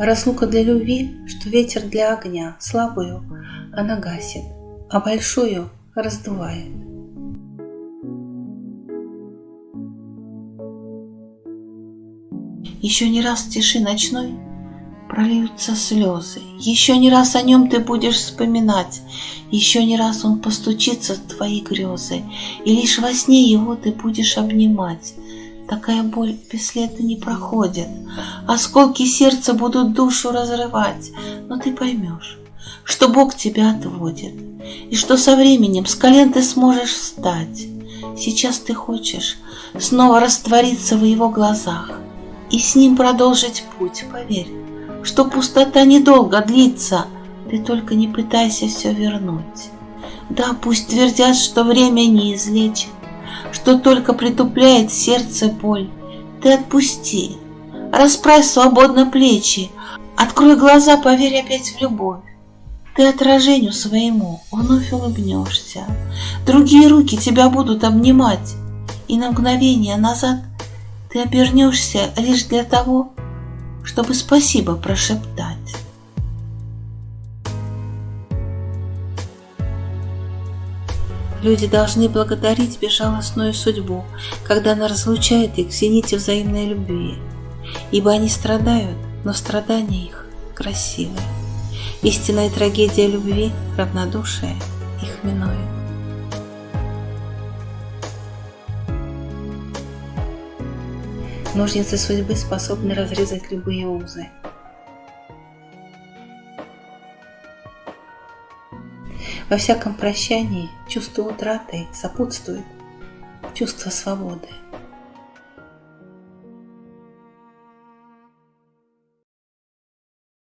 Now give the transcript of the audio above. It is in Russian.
Разлука для любви, что ветер для огня, слабую она гасит, а большую раздувает. Еще не раз в тиши ночной прольются слезы. Еще не раз о нем ты будешь вспоминать. Еще не раз он постучится в твои грезы. И лишь во сне его ты будешь обнимать. Такая боль бесследно не проходит. Осколки сердца будут душу разрывать. Но ты поймешь, что Бог тебя отводит. И что со временем с колен ты сможешь встать. Сейчас ты хочешь снова раствориться в его глазах и с ним продолжить путь, поверь что пустота недолго длится, ты только не пытайся все вернуть. Да, пусть твердят, что время не излечит, что только притупляет сердце боль. Ты отпусти, расправь свободно плечи, открой глаза, поверь опять в любовь. Ты отражению своему вновь улыбнешься, другие руки тебя будут обнимать, и на мгновение назад ты обернешься лишь для того, чтобы спасибо прошептать. Люди должны благодарить безжалостную судьбу, когда она разлучает их в зените взаимной любви, ибо они страдают, но страдания их красивые. Истинная трагедия любви – равнодушие их минует. Ножницы судьбы способны разрезать любые узы. Во всяком прощании чувство утраты сопутствует чувство свободы.